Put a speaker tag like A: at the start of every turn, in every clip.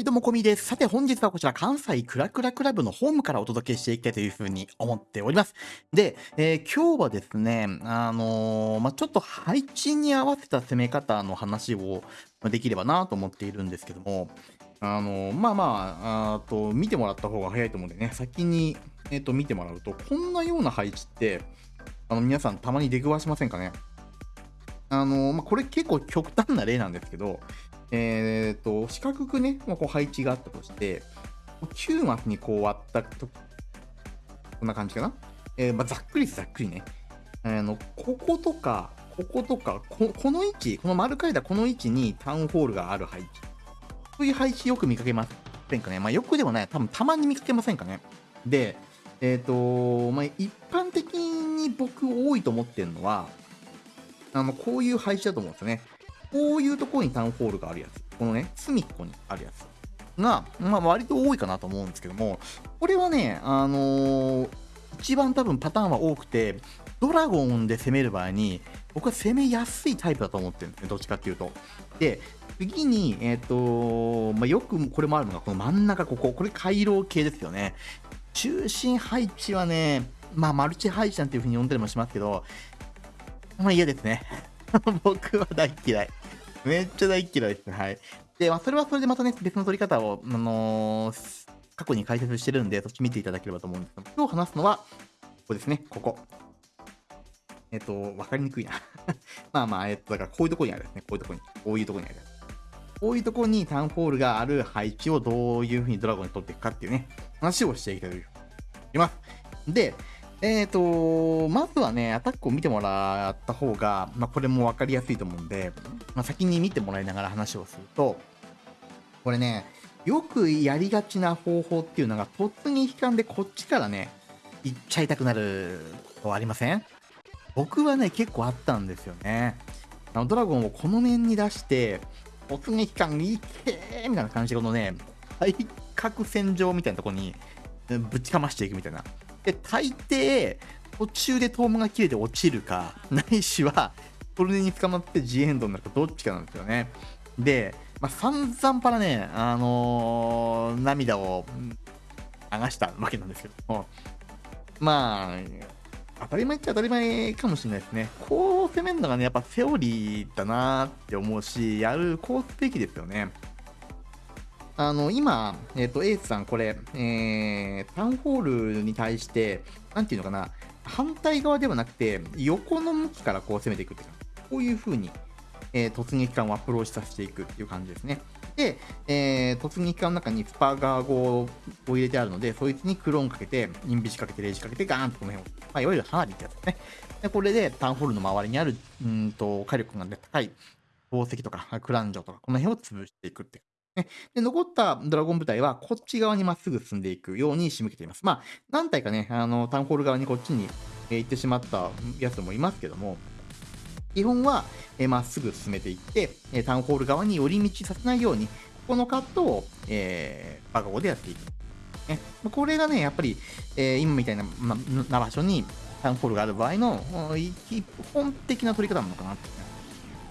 A: はい、どうも、こみです。さて、本日はこちら、関西クラクラクラブのホームからお届けしていきたいというふうに思っております。で、えー今日はですね、あのーまあ、ちょっと配置に合わせた攻め方の話をできればなと思っているんですけども、あのーまあまあ、あと、見てもらった方が早いと思うんでね、先に、えっ、と、見てもらうと、こんなような配置って、あの、皆さんたまに出くわしませんかね？あのまあ、これ結構極端な例なんですけど、えー、と四角くね、まあ、こう配置があったとして、9マスにこう割ったとこんな感じかな？えーまあ、ざっくりざっくりね。あのこことか、こことかこ、この位置、この丸書いたこの位置にタウンホールがある配置。そういう配置よく見かけませんかね？まあ、よくでもない、多分たまに見かけませんかね？で、えっ、と、まあ、一般的に僕多いと思ってるのは、あの、こういう配置だと思うんですよね。こういうところにタウンホールがあるやつ。このね、隅っこにあるやつが、まあ、割と多いかなと思うんですけども、これはね、あのー一番多分パターンは多くて、ドラゴンで攻める場合に、僕は攻めやすいタイプだと思ってるんですね、どっちかっていうと。で、次に、えっ、とまあ、よくこれもあるのが、この真ん中、ここ、これ回廊系ですよね。中心配置はね、まあ、マルチ配置なんていう風に呼んだりもしますけど、まあ嫌ですね。僕は大嫌い。めっちゃ大っ嫌いですね。はい。で、まあ、それはそれでまたね、別の取り方を、あのー過去に解説してるんで、そっち見ていただければと思うんですけど、今日話すのは、ここですね、ここ。えっと、わかりにくいな。まあまあ、えっと、だからこういうとこにあるですね。こういうとこに。こういうとこにある。こういうとこにタウンホールがある配置をどういうふうにドラゴンに取っていくかっていうね、話をしていきたいと思います。で、えっ、と、まずはね、アタックを見てもらった方が、まあ、これも分かりやすいと思うんで、まあ、先に見てもらいながら話をすると、これね、よくやりがちな方法っていうのが、突撃艦でこっちからね、行っちゃいたくなるとありません？僕はね、結構あったんですよね。あのドラゴンをこの面に出して、突撃艦に行けーみたいな感じで、このね、対角線上みたいなとこにぶちかましていくみたいな。で、大抵、途中でトームが切れて落ちるか、ないしは、トルネに捕まってジエンドになるか、どっちかなんですよね。で、まあ、散々パラね、あのー涙を流したわけなんですけども、まあ、当たり前っちゃ当たり前かもしれないですね。こう攻めるのがね、やっぱセオリーだなって思うし、やる、こうすべきですよね。あの、今、えっ、と、エースさん、これ、えー、タウンホールに対して、なんていうのかな、反対側ではなくて、横の向きからこう攻めていくっていうか、こういう風に、えー突撃艦をアプローチさせていくっていう感じですね。で、えー突撃艦の中にスパーガー号を入れてあるので、そいつにクローンかけて、インビジかけて、レイジかけて、ガーンとこの辺を、まあ、いわゆる花火ってやつですね。で、これでタウンホールの周りにある、うんと、火力が、ね、高い宝石とか、クランジョとか、この辺を潰していくってねで、残ったドラゴン部隊はこっち側にまっすぐ進んでいくように仕向けています。まあ、何体かね、あの、タウンホール側にこっちに、え行ってしまったやつもいますけども、基本はえまっすぐ進めていって、えタウンホール側に寄り道させないように、ここのカットを、えーバカゴでやっていく。ね、これがね、やっぱり、えー今みたいな,、ま、な場所にタウンホールがある場合の基本的な取り方なのかなって。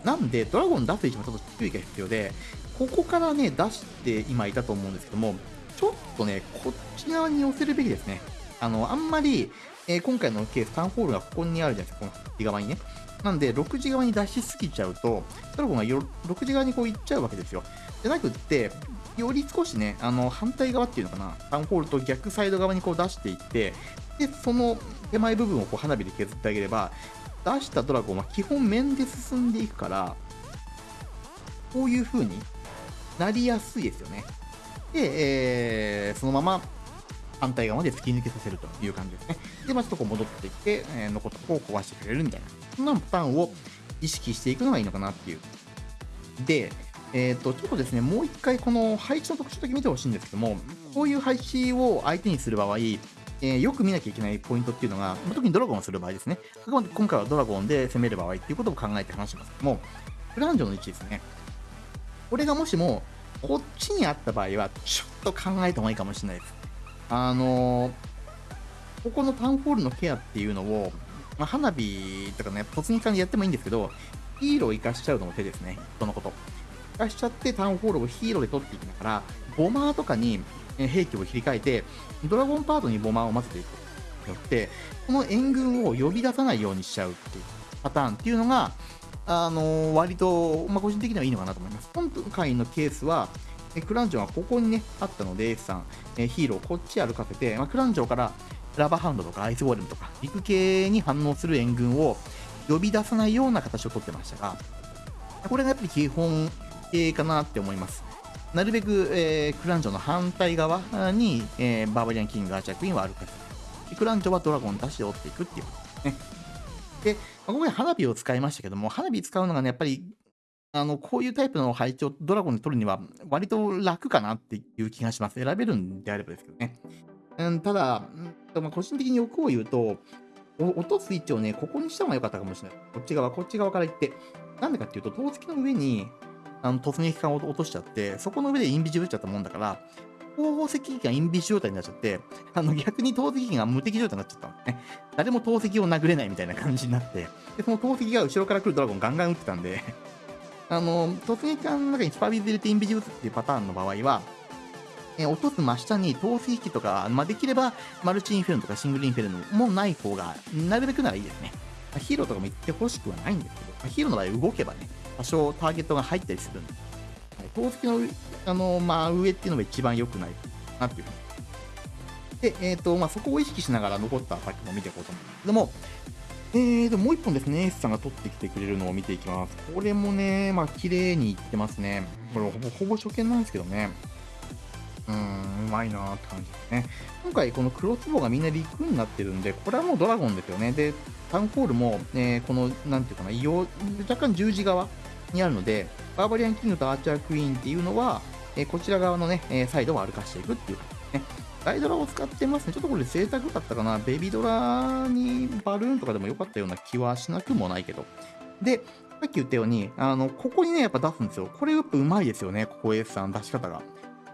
A: なんで、ドラゴン出す位置もちょっと注意が必要で、ここからね、出して今いたと思うんですけども、ちょっとね、こっち側に寄せるべきですね。あの、あんまり、えー今回のケース、タウンホールがここにあるじゃないですか、この右側にね。なんで、6時側に出しすぎちゃうと、ドラゴンが6時側にこう行っちゃうわけですよ。じゃなくって、より少しね、あの反対側っていうのかな、タウンホールと逆サイド側にこう出していって、で、その手前部分をこう花火で削ってあげれば、出したドラゴンは基本面で進んでいくから、こういう風になりやすいですよね。で、えーそのまま反対側まで突き抜けさせるという感じですね。で、まあ、ちょっとこう戻ってきて、えー残ったとこを壊してくれるみたいな、そんなパターンを意識していくのがいいのかなっていう。で、えっ、と、ちょっとですね、もう一回この配置の特徴だけ見てほしいんですけども、こういう配置を相手にする場合、えーよく見なきゃいけないポイントっていうのが、特にドラゴンをする場合ですね。あくまで今回はドラゴンで攻める場合っていうことを考えて話しますけども、フランジョの位置ですね。これがもしも、こっちにあった場合は、ちょっと考えた方がいいかもしれないです。あのーここのタウンホールのケアっていうのを、まあ、花火とかね、突撃艦でやってもいいんですけど、ヒーローを生かしちゃうのも手ですね。そのこと。生かしちゃってタウンホールをヒーローで取っていきながら、ボマーとかに兵器を切り替えて、ドラゴンパートにボマーを混ぜていくことによって、この援軍を呼び出さないようにしちゃうっていうパターンっていうのが、あの、割と、まあ、個人的にはいいのかなと思います。今回のケースは、クランジョンはここにね、あったので、エースさん、えヒーローこっち歩かせて、まあ、クランジョンからラバーハンドとかアイスウォールムとか、陸系に反応する援軍を呼び出さないような形をとってましたが、これがやっぱり基本系かなって思います。なるべく、えー、クランジョンの反対側に、えー、バーバリアンキング、アーチャークイーンは歩かせる。クランジョンはドラゴン出して追っていくっていうことですね。で、まあ、今回花火を使いましたけども、花火使うのがね、やっぱり、あの、こういうタイプの配置をドラゴンで取るには、割と楽かなっていう気がします。選べるんであればですけどね。うん、ただ、まあ、個人的に欲を言うと、落とす位置をね、ここにした方が良かったかもしれない。こっち側、こっち側から行って。なんでかっていうと、投石の上に、あの突撃艦を落としちゃって、そこの上でインビジブっちゃったもんだから、後石機がインビジ状態になっちゃって、あの逆に投石機が無敵状態になっちゃったのね。誰も投石を殴れないみたいな感じになって、でその投石が後ろから来るドラゴンガンガン撃ってたんで、あの、突撃艦の中にスパビズ入れてインビジブルっていうパターンの場合は、え落とす真下に透水機とか、まあ、できればマルチインフェルノとかシングルインフェルノもない方が、なるべくならいいですね。ヒーローとかも言ってほしくはないんですけど、ヒーローの場合動けばね、多少ターゲットが入ったりするんです、透析のあの、まあ、上っていうのが一番良くないなっていうふうに。で、えっ、ー、と、まあ、そこを意識しながら残ったアタックも見ていこうと思うんですけども、えーと、もう一本ですね、エースさんが取ってきてくれるのを見ていきます。これもね、まあ、綺麗にいってますね。これほぼ、ほぼ初見なんですけどね。うーん、うまいなーって感じですね。今回このクロスボウがみんな陸になってるんで、これはもうドラゴンですよね。で、タウンホールも、えー、この、なんていうかな、若干十字側にあるので、バーバリアンキングとアーチャークイーンっていうのは、え、こちら側のね、え、サイドを歩かしていくっていうね。ダイドラを使ってますね。ちょっとこれ贅沢だったかな。ベビドラにバルーンとかでもよかったような気はしなくもないけど。で、さっき言ったように、あの、ここにね、やっぱ出すんですよ。これやっぱうまいですよね。ここエースさん出し方が。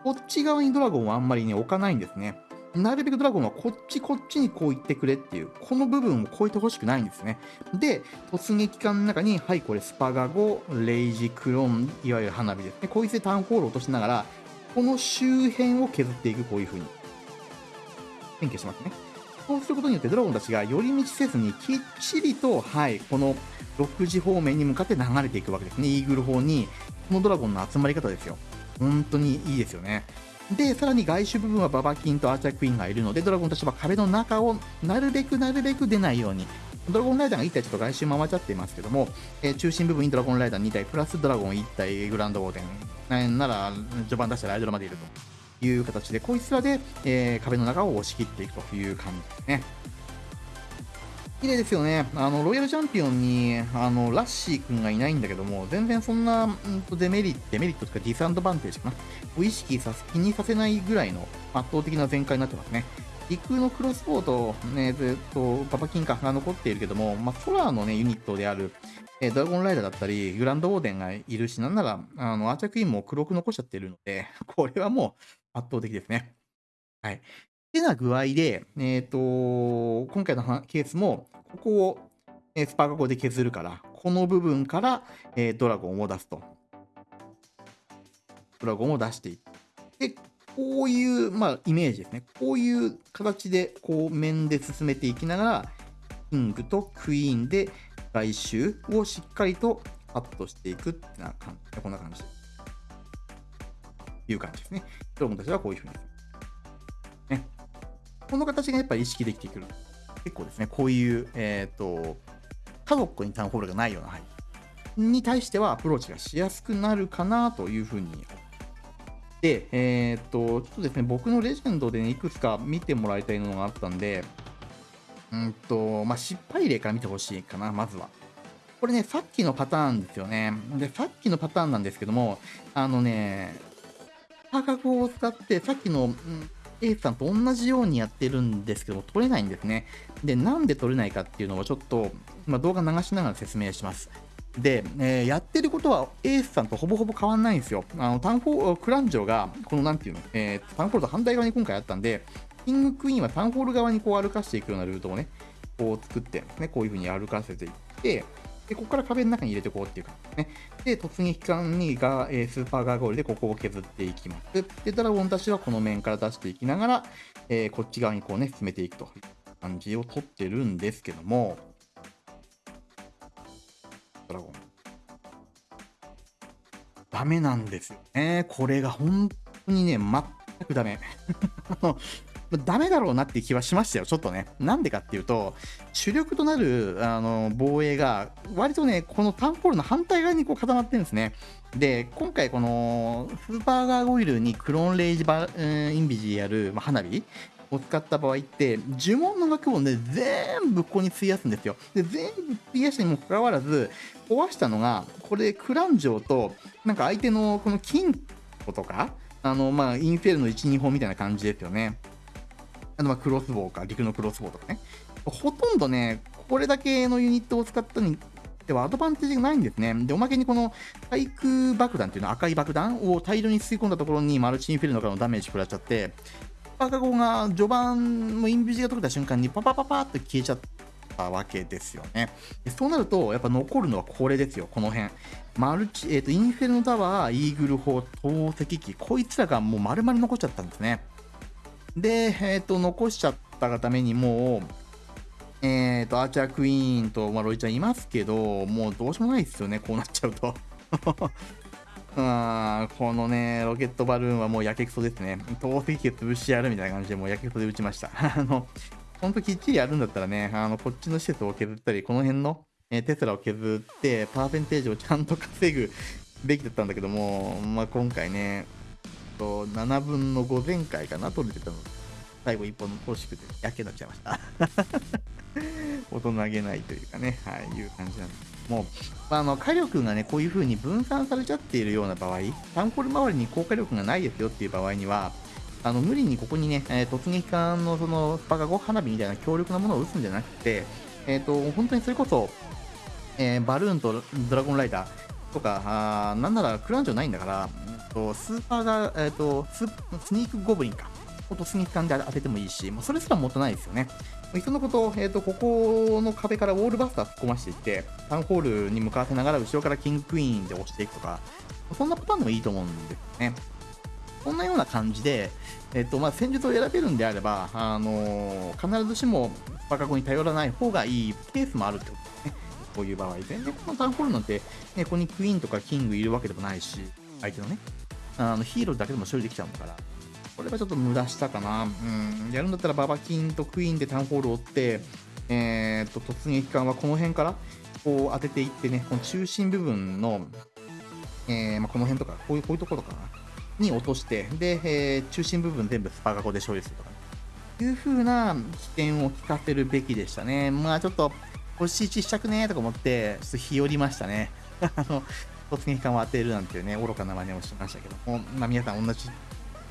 A: こっち側にドラゴンはあんまりね、置かないんですね。なるべくドラゴンはこっちこっちにこう言ってくれっていう、この部分を超えてほしくないんですね。で、突撃艦の中に、はい、これスパガゴ、レイジ、クローン、いわゆる花火ですね。こいつでタウンホールを落としながら、この周辺を削っていく、こういう風に。変形しますね。そうすることによってドラゴンたちが寄り道せずにきっちりと、はい、この6時方面に向かって流れていくわけですね。イーグル砲に、このドラゴンの集まり方ですよ。本当にいいですよね。で、さらに外周部分はババキンとアーチャークイーンがいるので、ドラゴンとしては壁の中をなるべくなるべく出ないように、ドラゴンライダーが1体ちょっと外周回っちゃっていますけども、えー、中心部分にドラゴンライダー2体、プラスドラゴン1体、グランドウォーデン、なら序盤出したらアイドルまでいるという形で、こいつらで、えー、壁の中を押し切っていくという感じですね。綺麗ですよね。あの、ロイヤルチャンピオンに、あの、ラッシー君がいないんだけども、全然そんな、んとデメリット、デメリットとかディスアンドバンテージかな。を意識させ、気にさせないぐらいの圧倒的な全開になってますね。陸のクロスボウと、ね、ずっとパパキンカが残っているけども、まあ、空のね、ユニットである、え、ドラゴンライダーだったり、グランドウォーデンがいるし、なんなら、あの、アーチャークイーンも黒く残しちゃってるので、これはもう圧倒的ですね。はい。てな具合で、えっ、ー、と、今回のケースも、ここを、えスパーカゴで削るから、この部分から、え、ドラゴンを出すと。ドラゴンを出していって、こういう、まあ、イメージですね。こういう形で、こう、面で進めていきながら、キングとクイーンで外周をしっかりとカットしていくってな感じ。こんな感じ。いう感じですね。ドラゴンたちはこういうふうに。ね。この形がやっぱり意識できてくる。結構ですね、こういう、えっ、ー、と、家族にタウンホールがないような範囲に対してはアプローチがしやすくなるかなというふうにで、えっ、と、ちょっとですね、僕のレジェンドで、ね、いくつか見てもらいたいのがあったんで、うんと、まあ、失敗例から見てほしいかな、まずは。これね、さっきのパターンですよね。で、さっきのパターンなんですけども、あのね、価格を使って、さっきの、うん、エースさんと同じようにやってるんですけども、取れないんですね。で、なんで取れないかっていうのをちょっと、まあ、動画流しながら説明します。で、えー、やってることはエースさんとほぼほぼ変わんないんですよ。あのタンフォークランジョが、このなんていうの、えー、タウンホールと反対側に今回あったんで、キングクイーンはタンホール側にこう歩かしていくようなルートをね、こう作って、ね、こういう風に歩かせていって、で、ここから壁の中に入れていこうっていう感じですね。で、突撃艦にが、えー、スーパーガーゴールでここを削っていきます。で、ドラゴンたちはこの面から出していきながら、えー、こっち側にこうね、進めていくという感じをとってるんですけども、ドラゴン。ダメなんですよね。これが本当にね、全くダメ。ダメだろうなって気はしましたよ、ちょっとね。なんでかっていうと、主力となるあの防衛が、割とね、このタウンホールの反対側にこう固まってるんですね。で、今回このスーパーガーゴイルにクローンレイジバ、ー、インビジやる、まあ、花火を使った場合って、呪文の額をね、全部ここに費やすんですよ。で、全部費やしたにもかかわらず、壊したのが、これ、クランジョーと、なんか相手のこの金庫とか、あの、まあ、インフェルの1、2本みたいな感じですよね。あのまクロスボウか、陸のクロスボウとかね。ほとんどね、これだけのユニットを使ったにではアドバンテージがないんですね。で、おまけにこの対空爆弾っていうのは赤い爆弾を大量に吸い込んだところにマルチインフェルノからのダメージ食らっちゃって、パカゴが序盤のインビジが解けた瞬間にパパパパって消えちゃったわけですよね。でそうなると、やっぱ残るのはこれですよ、この辺。マルチ、えっ、ー、と、インフェルノタワー、イーグル砲、投石機、こいつらがもう丸々残っちゃったんですね。で、えっ、ー、と、残しちゃったがためにもう、えっ、ー、と、アーチャークイーンと、ま、ロイちゃんいますけど、もうどうしようもないですよね、こうなっちゃうと。あこのね、ロケットバルーンはもうやけくそですね。投石機潰してやるみたいな感じで、もうやけくそで打ちました。あの、ほんときっちりやるんだったらね、あの、こっちの施設を削ったり、この辺の、えテスラを削って、パーセンテージをちゃんと稼ぐべきだったんだけども、まあ、今回ね、と7分の5前回かな、取れてたの。最後1本欲しくて、やけになっちゃいました。大人げないというかね、はい、いう感じなんですけども、まあ、の火力がね、こういう風に分散されちゃっているような場合、タンコル周りに高火力がないですよっていう場合には、あの無理にここにね、えー、突撃艦のそのスパカゴ花火みたいな強力なものを撃つんじゃなくて、えっ、ー、と、本当にそれこそ、えー、バルーンとドラゴンライダーとか、あなんならクランジョないんだから、とスーパーが、えーと、ススニークゴブリンか。とスニーク艦で当ててもいいし、もうそれすら持たないですよね。いっそのこと、えーと、ここの壁からウォールバスター突っ込ましていって、タウンホールに向かわせながら後ろからキングクイーンで押していくとか、そんなパターンでもいいと思うんですよね。こんなような感じで、えっ、とまあ、戦術を選べるんであれば、あのー、必ずしもスパカゴに頼らない方がいいケースもあるってことですね。こういう場合。全然このタウンホールなんて、ね、ここにクイーンとかキングいるわけでもないし、相手のね。あのヒーローだけでも処理できちゃうんだから、これはちょっと無駄したかな。うん、やるんだったらババキンとクイーンでタウンホールを追って、えー、と突撃艦はこの辺からこう当てていってね、この中心部分の、えー、まあ、この辺とか、こういうこういうところかな、に落として、で、えー、中心部分全部スパガコで処理するとか、ね、いう風な起点を聞かせるべきでしたね。まあちょっと、星1したくねーとか思って、ちょっと日和りましたね。あの突撃艦を当てるなんていうね、愚かな真似をしましたけども、まあ、皆さん同じ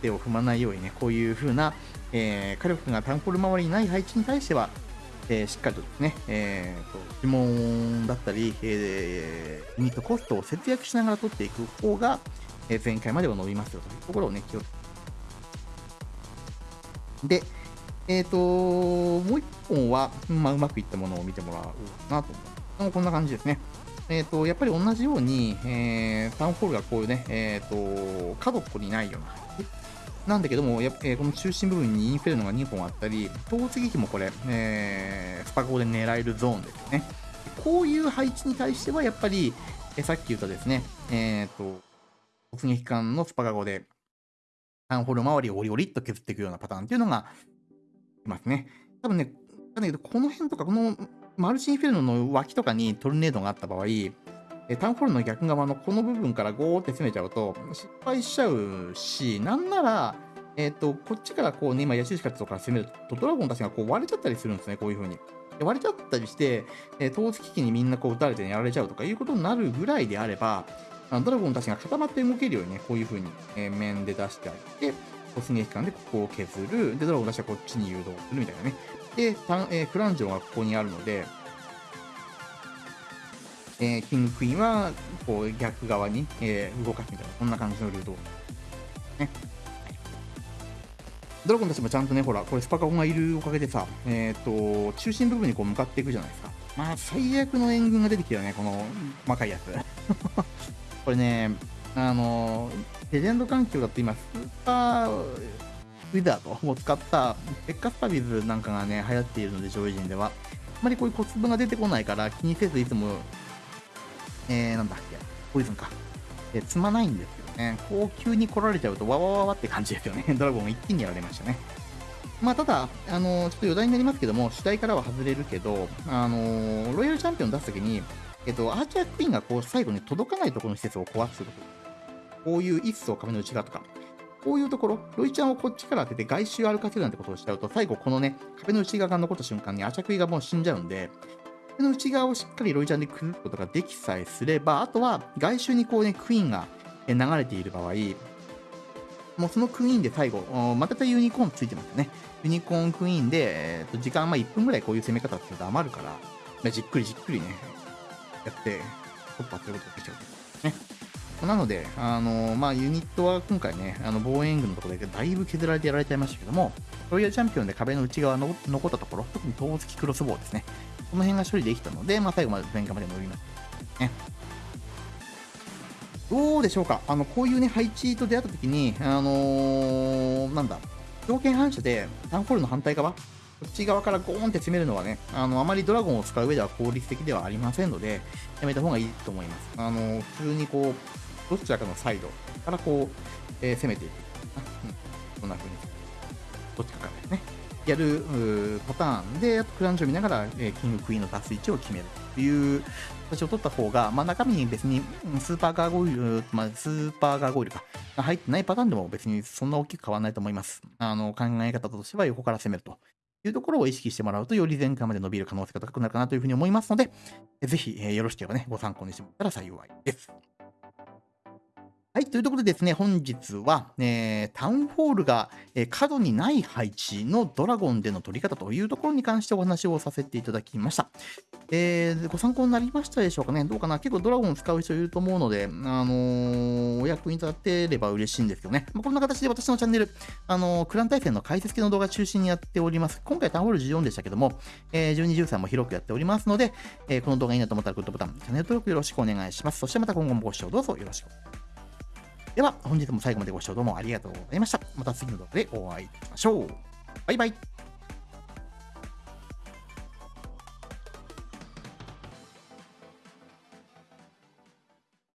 A: 手を踏まないようにね、こういう風な、えー、火力がタンポル周りにない配置に対しては、えー、しっかりとですね、えーと、呪文だったり、えー、ユニットコストを節約しながら取っていく方が、えー、前回までは伸びますよというところをね、気をつけてで、えっ、ー、ともう一本は、まあ、うまくいったものを見てもらおうかなと思う。こんな感じですね。えーと、やっぱり同じように、えー、タウンホールがこういうね、えーと、角っこにないようななんだけども、やえー、この中心部分にインフェルノが2本あったり、投石機もこれ、えー、スパコで狙えるゾーンですよね。こういう配置に対しては、やっぱり、えー、さっき言ったですね、えっ、ー、と、突撃艦のスパカゴで、タウンホール周りをオリオリっと削っていくようなパターンっていうのがいますね。多分ね、だけど、この辺とか、このマルチンフェルノの脇とかにトルネードがあった場合、タウンホールの逆側のこの部分からゴーって攻めちゃうと失敗しちゃうし、なんなら、えっ、ー、と、こっちからこうね、今、ヤシシカとか攻めると、ドラゴンたちがこう割れちゃったりするんですね、こういう風に。割れちゃったりして、えー、投石機にみんなこう撃たれてやられちゃうとかいうことになるぐらいであれば、あのドラゴンたちが固まって動けるようにね、こういう風に、えー、面で出してあげて、突撃艦でここを削る。で、ドラゴンたちはこっちに誘導するみたいなね。で、えー、クランジョンがここにあるので、えー、キングクイーンはこう逆側に、えー、動かすみたいな、こんな感じのルートね。ドラゴンたちもちゃんとね、ほら、これスパカゴンがいるおかげでさ、えっ、ー、と、中心部分にこう向かっていくじゃないですか。まあ、最悪の援軍が出てきたよね、この細かいやつ。これね、あの、レジェンド環境だと今、スーパーウィザードを使ったペッカスパビズなんかがね、流行っているので、上位陣では。あまりこういう小粒が出てこないから気にせずいつも、えー、なんだっけ、ポイズンか。え積まないんですよね。こう急に来られちゃうと、わわわわって感じですよね。ドラゴン一気にやられましたね。まあ、ただ、あのー、ちょっと余談になりますけども、主体からは外れるけど、あのー、ロイヤルチャンピオン出すときに、えっと、アーチャークイーンがこう最後に届かないところの施設を壊すこと。こういう一層壁の内側とか、こういうところ、ロイちゃんをこっちから当てて外周を歩かせるなんてことをしちゃうと、最後このね、壁の内側が残った瞬間にアーチャクイがもう死んじゃうんで、壁の内側をしっかりロイちゃんでくることができさえすれば、あとは外周にこうね、クイーンが流れている場合、もうそのクイーンで最後、またユニコーンついてますよね。ユニコーンクイーンで、えー、と時間ま1分ぐらいこういう攻め方っていうと余るから、じっくりじっくりね、やって、突破することができちゃう。なので、あの、まあ、ユニットは今回ね、あの防衛軍のところでだいぶ削られてやられちゃいましたけども、ロイヤルチャンピオンで壁の内側の残ったところ、特に投石クロスボウですね。この辺が処理できたので、まあ、最後まで前回まで乗りました。ね。どうでしょうか？あの、こういうね、配置と出会った時に、あのー、なんだ、条件反射でタウンホールの反対側、こっち側からゴーンって攻めるのはね、あの、あまりドラゴンを使う上では効率的ではありませんので、やめた方がいいと思います。あの、普通にこう、どちらかのサイドからこう、えー、攻めていく。うん、こんな風に。どっちかからですね。やるパターンで、あとクランチを見ながら、えー、キングクイーンの出す位置を決めるという形を取った方が、まあ、中身に別にスーパーガーゴイル、まあ、スーパーガーゴイルか、入ってないパターンでも別にそんな大きく変わらないと思います。あの考え方としては横から攻めるというところを意識してもらうと、より前回まで伸びる可能性が高くなるかなというふうに思いますので、ぜひ、えー、よろしければね、ご参考にしてもらったら幸いです。はい、というところでですね、本日は、えー、タウンホールが、えー、角にない配置のドラゴンでの取り方というところに関してお話をさせていただきました。えー、ご参考になりましたでしょうかね？どうかな？結構ドラゴン使う人いると思うので、あのー、お役に立てれば嬉しいんですよね。まあ、こんな形で私のチャンネル、あの、クラン対戦の解説系の動画中心にやっております。今回タウンホール14でしたけども、え、12、13も広くやっておりますので、えこの動画いいなと思ったらグッドボタン、チャンネル登録よろしくお願いします。そしてまた今後もご視聴どうぞよろしくお願いします。では、本日も最後までご視聴どうもありがとうございました。また次の動画でお会いしましょう。バイバイ。